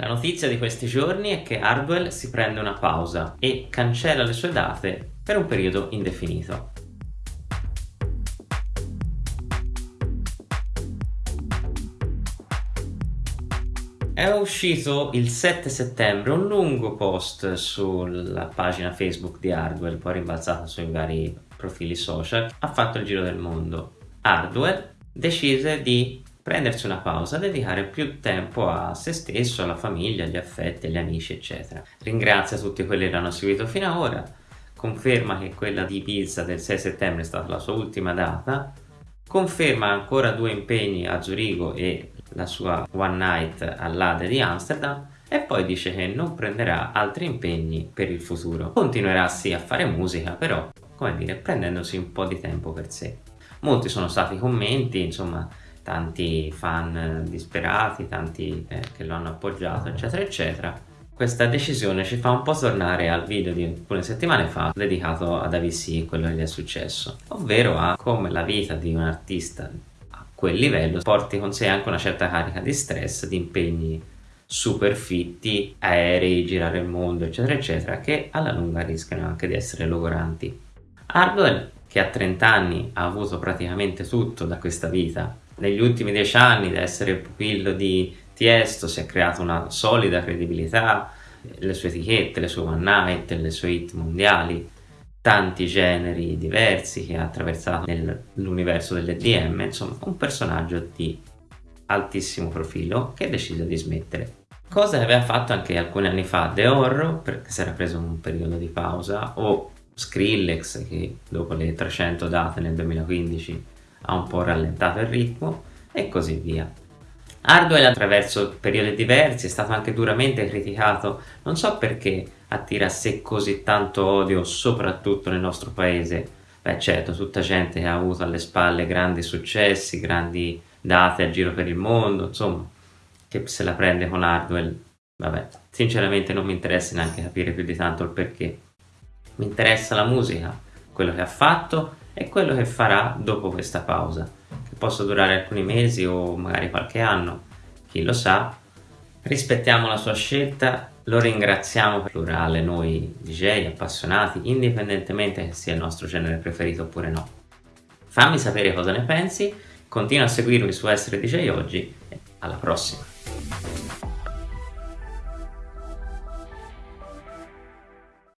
La notizia di questi giorni è che Hardwell si prende una pausa e cancella le sue date per un periodo indefinito. È uscito il 7 settembre un lungo post sulla pagina Facebook di Hardwell, poi rimbalzato sui vari profili social, ha fatto il giro del mondo. Hardwell decise di prendersi una pausa, dedicare più tempo a se stesso, alla famiglia, agli affetti, agli amici, eccetera. Ringrazia tutti quelli che l'hanno seguito fino ad ora, conferma che quella di Pizza del 6 settembre è stata la sua ultima data, conferma ancora due impegni a Zurigo e la sua One Night all'Ade di Amsterdam e poi dice che non prenderà altri impegni per il futuro. Continuerà sì a fare musica, però, come dire, prendendosi un po' di tempo per sé. Molti sono stati i commenti, insomma, tanti fan disperati, tanti eh, che lo hanno appoggiato, eccetera, eccetera. Questa decisione ci fa un po' tornare al video di alcune settimane fa dedicato ad AVC, quello che gli è successo, ovvero a come la vita di un artista quel livello porti con sé anche una certa carica di stress, di impegni super fitti, aerei, girare il mondo, eccetera, eccetera, che alla lunga rischiano anche di essere logoranti. Hardwell, che a 30 anni ha avuto praticamente tutto da questa vita, negli ultimi 10 anni da essere pupillo di Tiesto si è creato una solida credibilità, le sue etichette, le sue one night, le sue hit mondiali, tanti generi diversi che ha attraversato nell'universo dell'EDM, insomma un personaggio di altissimo profilo che decise di smettere. Cosa aveva fatto anche alcuni anni fa The Horror, perché si era preso un periodo di pausa, o Skrillex che dopo le 300 date nel 2015 ha un po' rallentato il ritmo e così via. Hardwell attraverso periodi diversi è stato anche duramente criticato, non so perché attira a sé così tanto odio soprattutto nel nostro paese. Beh certo, tutta gente che ha avuto alle spalle grandi successi, grandi date a giro per il mondo, insomma, che se la prende con Hardwell, vabbè, sinceramente non mi interessa neanche capire più di tanto il perché. Mi interessa la musica, quello che ha fatto e quello che farà dopo questa pausa possa durare alcuni mesi o magari qualche anno, chi lo sa. Rispettiamo la sua scelta, lo ringraziamo per plurale noi DJ appassionati, indipendentemente che sia il nostro genere preferito oppure no. Fammi sapere cosa ne pensi, continua a seguirmi su Essere DJ Oggi e alla prossima!